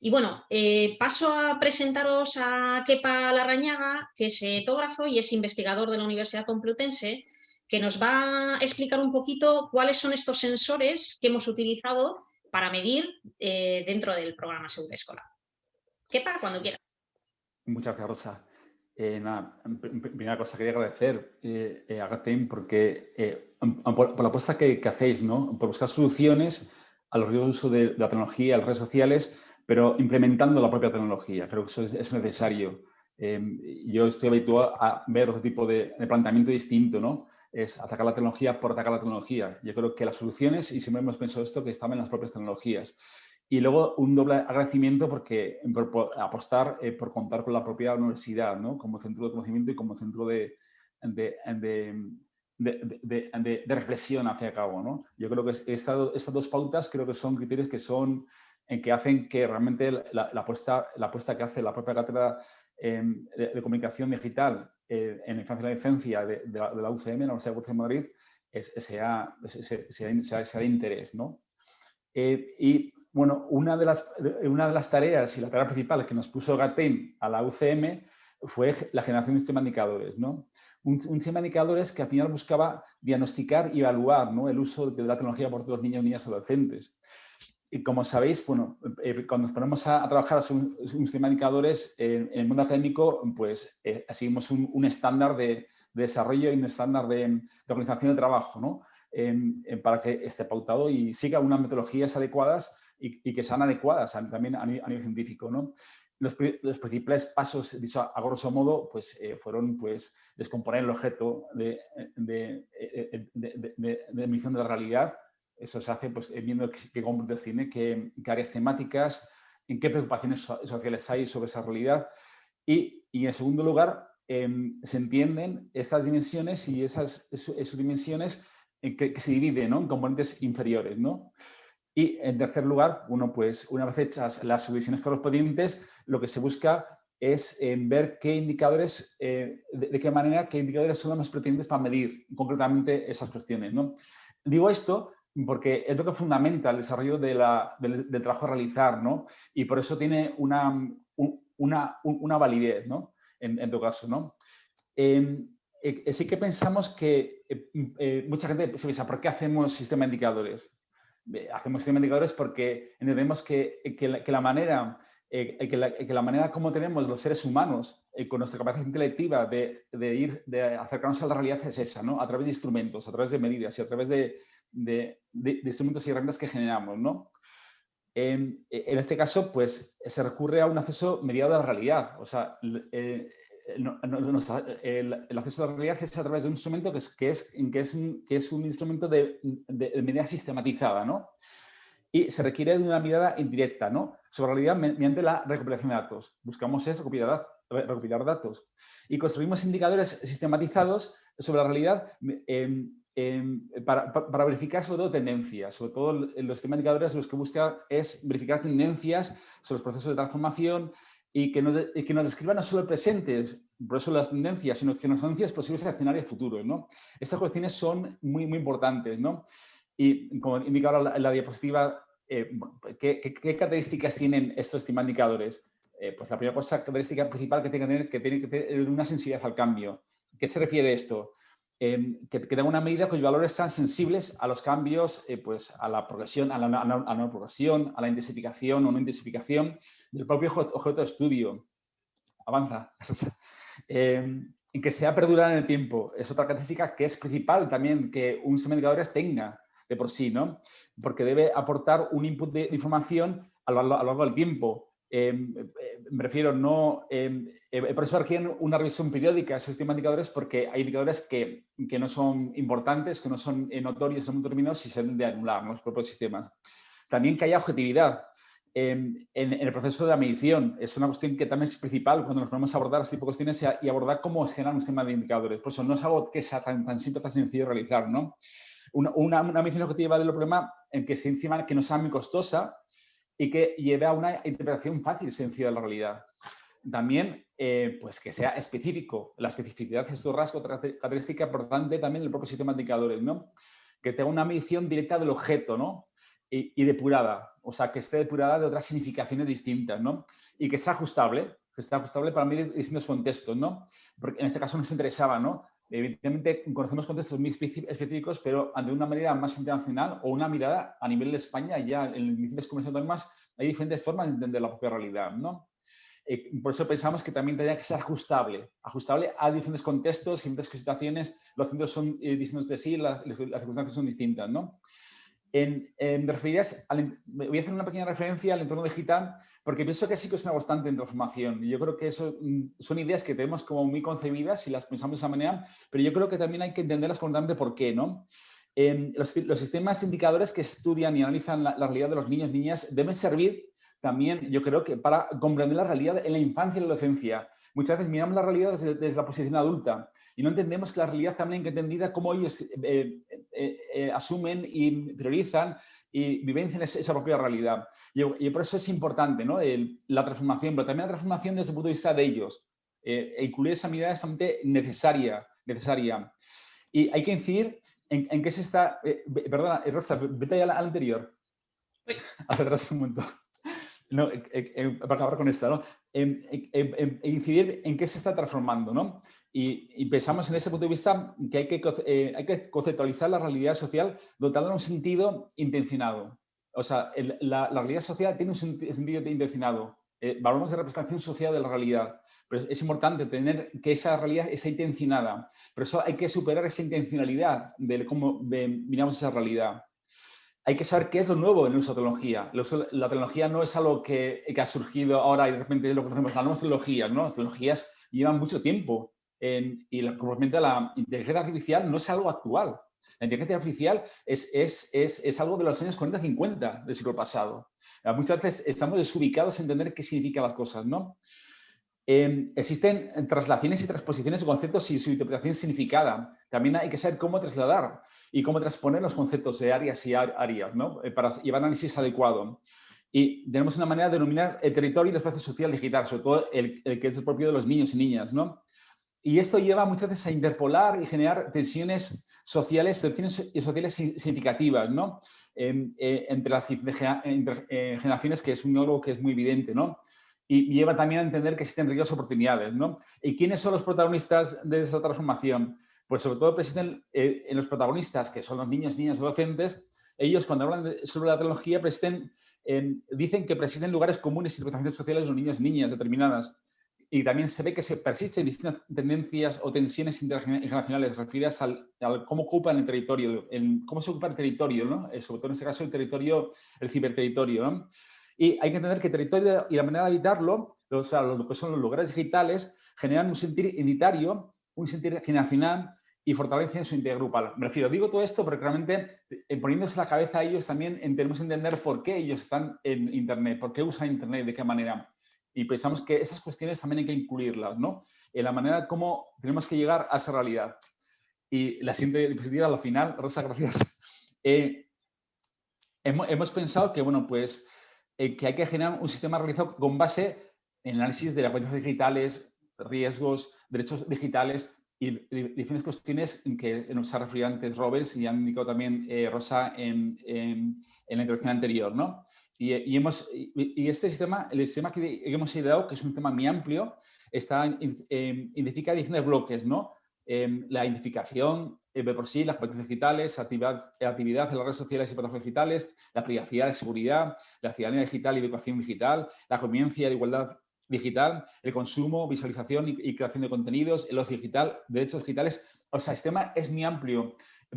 Y bueno, eh, paso a presentaros a Kepa Larrañaga, que es etógrafo y es investigador de la Universidad Complutense, que nos va a explicar un poquito cuáles son estos sensores que hemos utilizado para medir eh, dentro del programa Seguro Escolar. Kepa, cuando quieras. Muchas gracias, Rosa. Eh, primera cosa, quería agradecer eh, a GATEM porque, por, la apuesta que, hacéis, ¿no? por buscar soluciones a los riesgos de uso de, la tecnología, las redes sociales, pero implementando la propia tecnología. Creo que eso es, necesario. Em, yo estoy habituado a ver otro tipo de, planteamiento distinto, ¿no? Es atacar la tecnología por atacar la tecnología. Yo creo que las soluciones, y siempre hemos pensado esto, que estaban en las propias tecnologías. Y luego un doble agradecimiento porque por, apostar eh, por contar con la propia universidad ¿no? como centro de conocimiento y como centro de, de, de, reflexión hacia cabo. ¿no? Yo creo que estas dos pautas creo que son criterios que, son, en que hacen que realmente la, la, apuesta, la apuesta que hace la propia cátedra em, de, comunicación digital eh, en la infancia y la docencia de, la, UCM, la Universidad de Madrid, es, sea, sea, sea, sea, de interés. ¿no? Eh, y bueno, una de, las, una de las tareas y la tarea principal que nos puso GATEM a la UCM fue la generación de un sistema de indicadores. ¿no? Un, sistema de indicadores que al final buscaba diagnosticar y evaluar ¿no? el uso de la tecnología por todos los niños, niñas y adolescentes. Y como sabéis, bueno, eh, cuando nos ponemos a, trabajar un, un, sistema de indicadores en, el mundo académico, pues eh, seguimos un, estándar de, desarrollo y un estándar de, organización de trabajo, ¿no? para que esté pautado y siga unas metodologías adecuadas y, que sean adecuadas también a, nivel científico. ¿no? Los, los, principales pasos, dicho a, grosso modo, pues, eh, fueron pues, descomponer el objeto de, de, de, de, medición de la realidad. Eso se hace pues, viendo qué componentes tiene, qué, qué, áreas temáticas, en qué preocupaciones sociales hay sobre esa realidad. Y, y en segundo lugar, em, se entienden estas dimensiones y esas, esas dimensiones en que, que, se dividen ¿no? en componentes inferiores. ¿no? Y en tercer lugar, uno, pues, una vez hechas las subdivisiones correspondientes, lo que se busca es eh, ver qué indicadores, eh, de, qué manera, qué indicadores son los más pertinentes para medir concretamente esas cuestiones. ¿no? Digo esto porque es lo que fundamenta el desarrollo de la, del, trabajo a realizar, ¿no? Y por eso tiene una, una, una validez, ¿no? En, en tu caso, ¿no? Em, eh, sí que pensamos que mucha gente se piensa, ¿por qué hacemos sistema de indicadores? hacemos sistema indicadores porque entendemos que, que, la, que la, manera eh, que, la, que, la, manera como tenemos los seres humanos eh, con nuestra capacidad intelectiva de, de, ir, de acercarnos a la realidad es esa, ¿no? A través de instrumentos, a través de medidas y a través de, de instrumentos y herramientas que generamos, ¿no? En, en, este caso, pues, se recurre a un acceso mediado a la realidad. O sea, eh, el, acceso a la realidad es a través de un instrumento que es, que es, que es, un, que es un instrumento de, de, medida sistematizada, ¿no? Y se requiere de una mirada indirecta, ¿no? Sobre la realidad mediante la recopilación de datos. Buscamos es recopilar, recopilar datos. Y construimos indicadores sistematizados sobre la realidad para, para, verificar sobre todo tendencias. Sobre todo los indicadores los que busca es verificar tendencias sobre los procesos de transformación, y que nos, que nos describan no solo el presente, por eso las tendencias, sino que nos tendencias posibles escenarios futuros. ¿no? Estas cuestiones son muy, muy importantes. ¿no? Y como indica ahora la, la diapositiva, eh, ¿qué, qué, características tienen estos indicadores? Eh, pues la primera cosa, característica principal que tiene que tener, que que tener una sensibilidad al cambio. ¿Qué se refiere esto? Em, que, que una medida cuyos valores sean sensibles a los cambios, eh, pues a la progresión, a la, la, progresión, a la intensificación o no intensificación del propio objeto de estudio. Avanza. Em, en que sea perdurar en el tiempo. Es otra característica que es principal también que un sistema tenga de por sí, ¿no? Porque debe aportar un input de, información a lo largo del tiempo. Em, eh, me refiero, no, eh, por eso requieren una revisión periódica esos sistemas indicadores porque hay indicadores que, que no son importantes, que no son notorios, son determinados y se deben de anular los propios sistemas. También que haya objetividad en, el proceso de la medición. Es una cuestión que también es principal cuando nos ponemos a abordar este tipo de cuestiones y abordar cómo generar un sistema de indicadores. Por eso no es algo que sea tan, tan simple, tan sencillo de realizar. ¿no? Una, una, una medición objetiva del problema en que se encima que no sea muy costosa, y que lleve a una interpretación fácil y sencilla de la realidad. También, eh, pues que sea específico. La especificidad es un rasgo característica importante también del propio sistema de indicadores, ¿no? Que tenga una medición directa del objeto, ¿no? y, depurada, o sea, que esté depurada de otras significaciones distintas, ¿no? Y que sea ajustable, que sea ajustable para medir distintos contextos, ¿no? Porque en este caso nos interesaba, ¿no? Evidentemente conocemos contextos muy específicos, pero ante una manera más internacional o una mirada a nivel de España, ya en diferentes comunidades autónomas hay diferentes formas de entender la propia realidad, ¿no? Eh, por eso pensamos que también tendría que ser ajustable, ajustable a diferentes contextos, diferentes situaciones, los centros son eh, distintos de sí, las, las, circunstancias son distintas, ¿no? En, en voy a hacer una pequeña referencia al entorno digital porque pienso que sí que es una constante en transformación. Yo creo que eso mm, son ideas que tenemos como muy concebidas y las pensamos de esa manera, pero yo creo que también hay que entenderlas correctamente por qué, ¿no? los, los, sistemas indicadores que estudian y analizan la, la realidad de los niños y niñas deben servir también yo creo que para comprender la realidad en la infancia y la adolescencia. Muchas veces miramos la realidad desde, la posición adulta y no entendemos que la realidad también que entendida cómo ellos eh, eh, eh, asumen y priorizan y vivencian esa, propia realidad. Y, por eso es importante ¿no? la transformación, pero también la transformación desde el punto de vista de ellos. e incluir esa mirada es necesaria, necesaria. Y hay que incidir en, en qué se está... perdona, Rosa, vete al, al anterior. Hacia atrás un momento no, eh, eh, eh, para acabar con esta, ¿no? incidir en qué se está transformando, ¿no? Y, pensamos en ese punto de vista que hay que, hay que conceptualizar la realidad social dotándola de un sentido intencionado. O sea, la, realidad social tiene un sentido intencionado. hablamos de representación social de la realidad, pero es importante tener que esa realidad esté intencionada. Pero eso hay que superar esa intencionalidad de cómo miramos esa realidad hay que saber qué es lo nuevo en el uso de tecnología. La tecnología no es algo que, ha surgido ahora y de repente lo conocemos. Las nuevas tecnologías, ¿no? Las tecnologías llevan mucho tiempo y probablemente la inteligencia artificial no es algo actual. La inteligencia artificial es, es, es, es algo de los años 40-50 del siglo pasado. Muchas veces estamos desubicados en entender qué significan las cosas, ¿no? Em, existen traslaciones y transposiciones de conceptos y su interpretación significada. También hay que saber cómo trasladar y cómo transponer los conceptos de áreas y áreas ¿no? Eh, para llevar análisis adecuado. Y tenemos una manera de denominar el territorio y el espacio social digital, sobre todo el, que es el propio de los niños y niñas. ¿no? Y esto lleva muchas veces a interpolar y generar tensiones sociales, tensiones sociales significativas. Em, eh, entre las eh, generaciones, que es un algo que es muy evidente. ¿no? Y lleva también a entender que existen riesgos oportunidades. ¿no? ¿Y quiénes son los protagonistas de esa transformación? Pues sobre todo persisten eh, en los protagonistas, que son los niños, niñas, adolescentes. Ellos cuando hablan sobre la tecnología persisten, dicen que persisten lugares comunes y representaciones sociales de los niños y niñas determinadas. Y también se ve que se persisten distintas tendencias o tensiones intergeneracionales referidas al, cómo ocupan el territorio, en cómo se ocupa el territorio, ¿no? Eh, sobre todo en este caso el territorio, el ciberterritorio. ¿no? Y hay que entender que el territorio y la manera de habitarlo, o sea, lo que son los lugares digitales, generan un sentir identitario, un sentir generacional y fortalecen su integridad grupal. Me refiero, digo todo esto porque realmente eh, poniéndose la cabeza a ellos también tenemos que entender por qué ellos están en Internet, por qué usan Internet, de qué manera. Y pensamos que esas cuestiones también hay que incluirlas, ¿no? En la manera como tenemos que llegar a esa realidad. Y la siguiente diapositiva, al final, Rosa, gracias. Eh, hemos, hemos, pensado que, bueno, pues eh, que hay que generar un sistema realizado con base en análisis de las cuentas digitales, riesgos, derechos digitales y diferentes cuestiones que nos ha referido antes Roberts y han indicado también eh, Rosa en, en, la introducción anterior. ¿no? Y, y, hemos, y, este sistema, el sistema que hemos ideado, que es un tema muy amplio, está, identifica diferentes bloques, ¿no? Em, la identificación eh, de por sí, las competencias digitales, actividad, actividad en las redes sociales y plataformas digitales, la privacidad, la seguridad, la ciudadanía digital y educación digital, la convivencia de igualdad digital, el consumo, visualización y, creación de contenidos, el ocio digital, derechos digitales. O sea, el sistema es muy amplio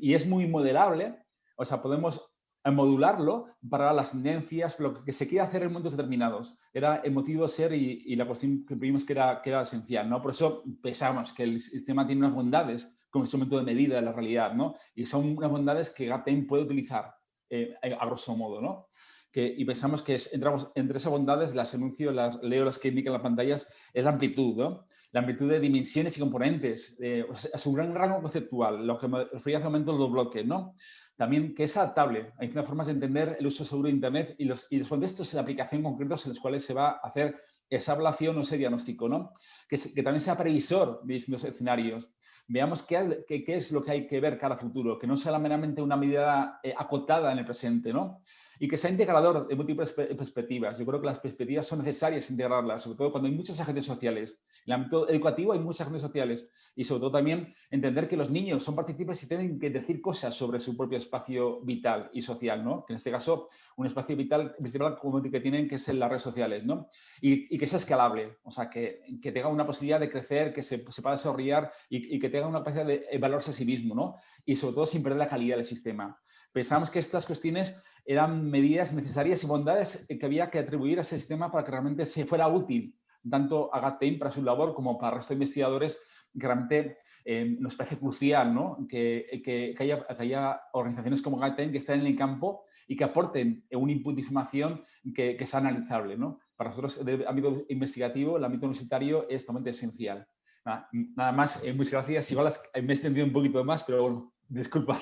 y es muy modelable. O sea, podemos modularlo para las tendencias, lo que se quiere hacer en momentos determinados. Era el motivo ser y, la cuestión que vimos que era, que era esencial. ¿no? Por eso pensamos que el sistema tiene unas bondades como instrumento de medida de la realidad, ¿no? Y son unas bondades que GATEM puede utilizar eh, a grosso modo, ¿no? Que, y pensamos que entramos, entre esas bondades, las enuncio, las leo las que indican las pantallas, es la amplitud. La amplitud de dimensiones y componentes, eh, es un gran rango conceptual, lo que me refería hace un momento los bloques, ¿no? También que es adaptable. Hay formas de entender el uso seguro de Internet y los, y los contextos de aplicación concretos en los cuales se va a hacer esa evaluación o ese diagnóstico, ¿no? Que, también sea previsor de distintos escenarios. Veamos qué, qué, qué, es lo que hay que ver cada futuro, que no sea meramente una medida eh, acotada en el presente, ¿no? Y que sea integrador de múltiples perspectivas. Yo creo que las perspectivas son necesarias integrarlas, sobre todo cuando hay muchas agentes sociales. En el ámbito educativo hay muchas agentes sociales y sobre todo también entender que los niños son partícipes y tienen que decir cosas sobre su propio espacio vital y social, ¿no? Que en este caso un espacio vital principal que tienen que ser las redes sociales, ¿no? Y, que sea escalable, o sea, que, que, tenga una posibilidad de crecer, que se, se pueda desarrollar y, y, que tenga una capacidad de valorarse a sí mismo, ¿no? Y sobre todo sin perder la calidad del sistema. Pensamos que estas cuestiones eran medidas necesarias y bondades que había que atribuir a ese sistema para que realmente se fuera útil, tanto a GATEIN para su labor como para el resto de investigadores, que realmente eh, nos parece crucial ¿no? que, que, haya, que, haya, organizaciones como GATEIN que estén en el campo y que aporten un input de información que, sea analizable. ¿no? Para nosotros, el ámbito investigativo, el ámbito universitario es totalmente esencial. Nada, más, eh, muchas gracias. Igual me he extendido un poquito más, pero bueno, disculpa.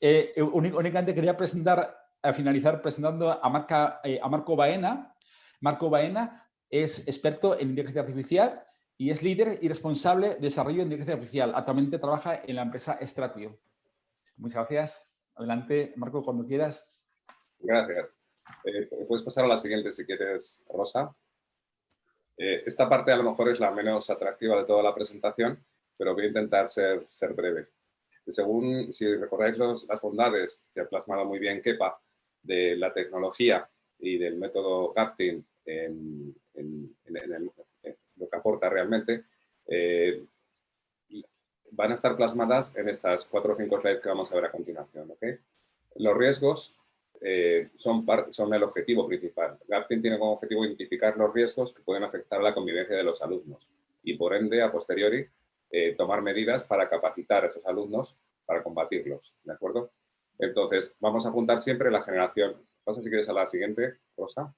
Eh, únicamente quería presentar, a finalizar presentando a, Marca, eh, a Marco Baena. Marco Baena es experto en inteligencia artificial y es líder y responsable de desarrollo de inteligencia artificial. Actualmente trabaja en la empresa Stratio. Muchas gracias. Adelante, Marco, cuando quieras. Gracias. Eh, puedes pasar a la siguiente si quieres, Rosa. esta parte a lo mejor es la menos atractiva de toda la presentación, pero voy a intentar ser, ser breve. Según, si recordáis las bondades que ha plasmado muy bien Kepa de la tecnología y del método CAPTIN en, lo que aporta realmente, eh, van a estar plasmadas en estas cuatro o cinco slides que vamos a ver a continuación. Los riesgos eh, son, el objetivo principal. GAPTIN tiene como objetivo identificar los riesgos que pueden afectar la convivencia de los alumnos y por ende, a posteriori, eh, tomar medidas para capacitar a esos alumnos para combatirlos, ¿de acuerdo? Entonces, vamos a apuntar siempre la generación, pasa si quieres a la siguiente, Rosa,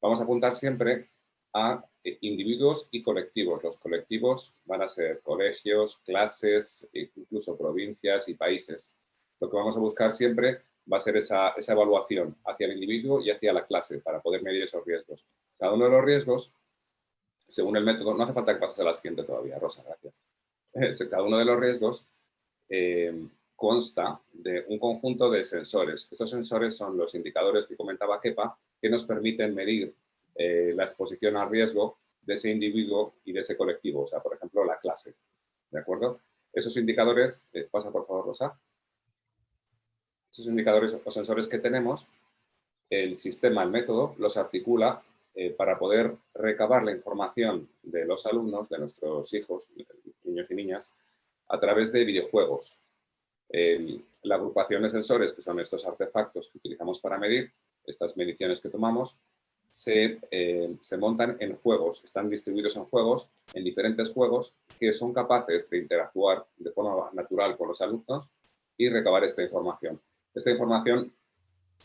vamos a apuntar siempre a eh, individuos y colectivos. Los colectivos van a ser colegios, clases, e incluso provincias y países. Lo que vamos a buscar siempre va a ser esa, evaluación hacia el individuo y hacia la clase para poder medir esos riesgos. Cada uno de los riesgos, según el método, no hace falta que pases a la siguiente todavía, Rosa, gracias. cada uno de los riesgos eh, consta de un conjunto de sensores. Estos sensores son los indicadores que comentaba Kepa, que nos permiten medir eh, la exposición al riesgo de ese individuo y de ese colectivo, o sea, por ejemplo, la clase. ¿De acuerdo? Esos indicadores, eh, pasa por favor, Rosa. Esos indicadores o sensores que tenemos, el sistema, el método, los articula para poder recabar la información de los alumnos, de nuestros hijos, niños y niñas, a través de videojuegos. La agrupación de sensores, que son estos artefactos que utilizamos para medir, estas mediciones que tomamos, se, eh, se, montan en juegos, están distribuidos en juegos, en diferentes juegos que son capaces de interactuar de forma natural con los alumnos y recabar esta información. Esta información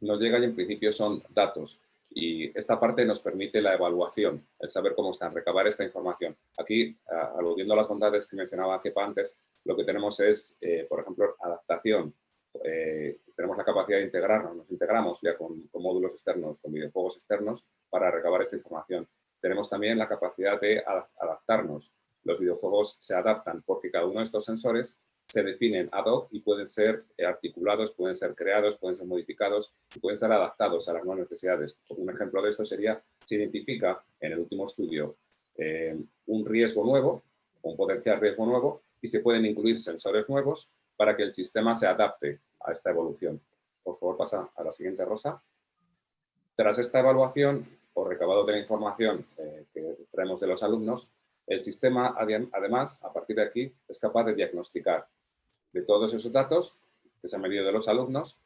nos llega y en principio son datos y esta parte nos permite la evaluación, el saber cómo están, recabar esta información. Aquí, aludiendo a las bondades que mencionaba Kepa antes, lo que tenemos es, eh, por ejemplo, adaptación. Eh, tenemos la capacidad de integrarnos, nos integramos ya con, módulos externos, con videojuegos externos para recabar esta información. Tenemos también la capacidad de adaptarnos. Los videojuegos se adaptan porque cada uno de estos sensores se definen ad hoc y pueden ser articulados, pueden ser creados, pueden ser modificados y pueden ser adaptados a las nuevas necesidades. Un ejemplo de esto sería, se identifica en el último estudio eh, un riesgo nuevo, un potencial riesgo nuevo, y se pueden incluir sensores nuevos para que el sistema se adapte a esta evolución. Por favor, pasa a la siguiente, Rosa. Tras esta evaluación o recabado de la información eh, que extraemos de los alumnos, el sistema, además, a partir de aquí, es capaz de diagnosticar de todos esos datos que se han medido de los alumnos,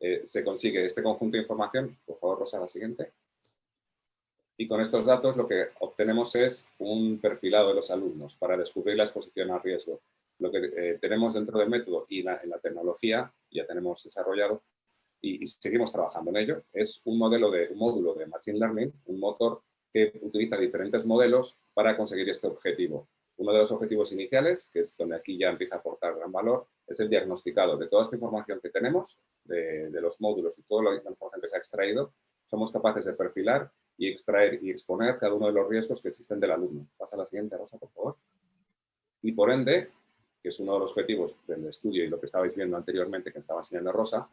eh, se consigue este conjunto de información, por favor Rosa, la siguiente, y con estos datos lo que obtenemos es un perfilado de los alumnos para descubrir la exposición a riesgo. Lo que eh, tenemos dentro del método y en la tecnología, ya tenemos desarrollado y, y, seguimos trabajando en ello, es un modelo de un módulo de Machine Learning, un motor que utiliza diferentes modelos para conseguir este objetivo. Uno de los objetivos iniciales, que es donde aquí ya empieza a aportar gran valor, es el diagnosticado de toda esta información que tenemos, de, los módulos y toda la información que se ha extraído, somos capaces de perfilar y extraer y exponer cada uno de los riesgos que existen del alumno. Pasa a la siguiente, Rosa, por favor. Y por ende, que es uno de los objetivos del estudio y lo que estabais viendo anteriormente que estaba enseñando Rosa,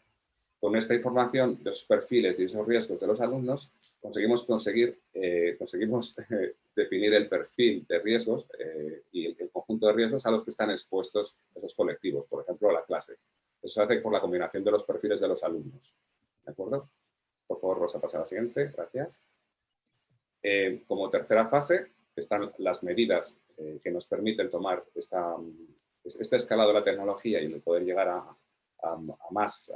con esta información de esos perfiles y esos riesgos de los alumnos, conseguimos, conseguir, eh, conseguimos eh, definir el perfil de riesgos eh, y el, conjunto de riesgos a los que están expuestos esos colectivos, por ejemplo, la clase. Eso se hace por la combinación de los perfiles de los alumnos. ¿De acuerdo? Por favor, Rosa, pasa a la siguiente. Gracias. como tercera fase están las medidas que nos permiten tomar esta, esta escala de la tecnología y poder llegar a, más,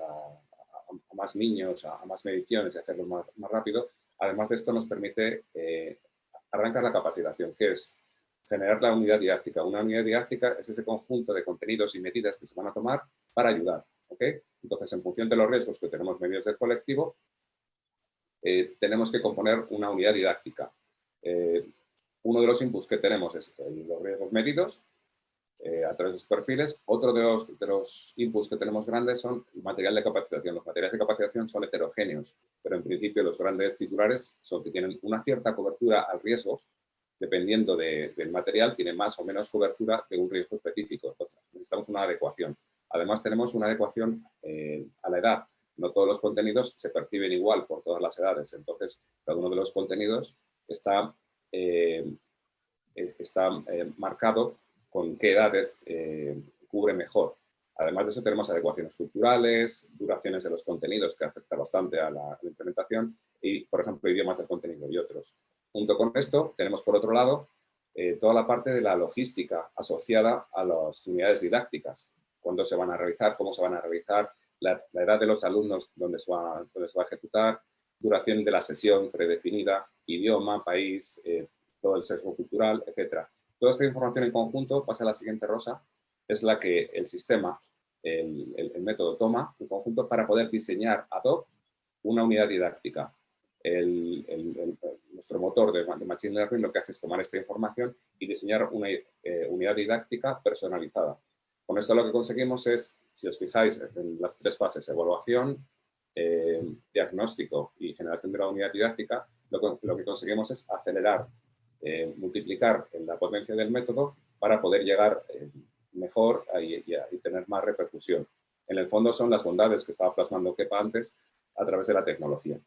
más niños, a, más mediciones y hacerlo más, rápido, además de esto nos permite eh, arrancar la capacitación, que es generar la unidad didáctica. Una unidad didáctica es ese conjunto de contenidos y medidas que se van a tomar para ayudar. Entonces, en función de los riesgos que tenemos medios del colectivo, eh, tenemos que componer una unidad didáctica. Eh, uno de los inputs que tenemos es los riesgos medidos, eh, a través de sus perfiles. Otro de los, de los inputs que tenemos grandes son material de capacitación. Los materiales de capacitación son heterogéneos, pero en principio los grandes titulares son que tienen una cierta cobertura al riesgo, dependiendo del material, tiene más o menos cobertura de un riesgo específico. Entonces, necesitamos una adecuación. Además, tenemos una adecuación eh, a la edad. No todos los contenidos se perciben igual por todas las edades. Entonces, cada uno de los contenidos está, eh, está marcado con qué edades eh, cubre mejor. Además de eso tenemos adecuaciones culturales, duraciones de los contenidos que afecta bastante a la, implementación y, por ejemplo, idiomas del contenido y otros. Junto con esto tenemos, por otro lado, eh, toda la parte de la logística asociada a las unidades didácticas. Cuándo se van a realizar, cómo se van a realizar, la, edad de los alumnos, dónde se, va, a ejecutar, duración de la sesión predefinida, idioma, país, eh, todo el sesgo cultural, etcétera. Toda esta información en conjunto, pasa a la siguiente rosa, es la que el sistema, el, método toma en conjunto para poder diseñar ad hoc una unidad didáctica. nuestro motor de, Machine Learning lo que hace es tomar esta información y diseñar una eh, unidad didáctica personalizada. Con esto lo que conseguimos es, si os fijáis en las tres fases, evaluación, eh, diagnóstico y generación de la unidad didáctica, lo que conseguimos es acelerar eh, multiplicar la potencia del método para poder llegar eh, mejor y, tener más repercusión. En el fondo son las bondades que estaba plasmando Kepa antes a través de la tecnología.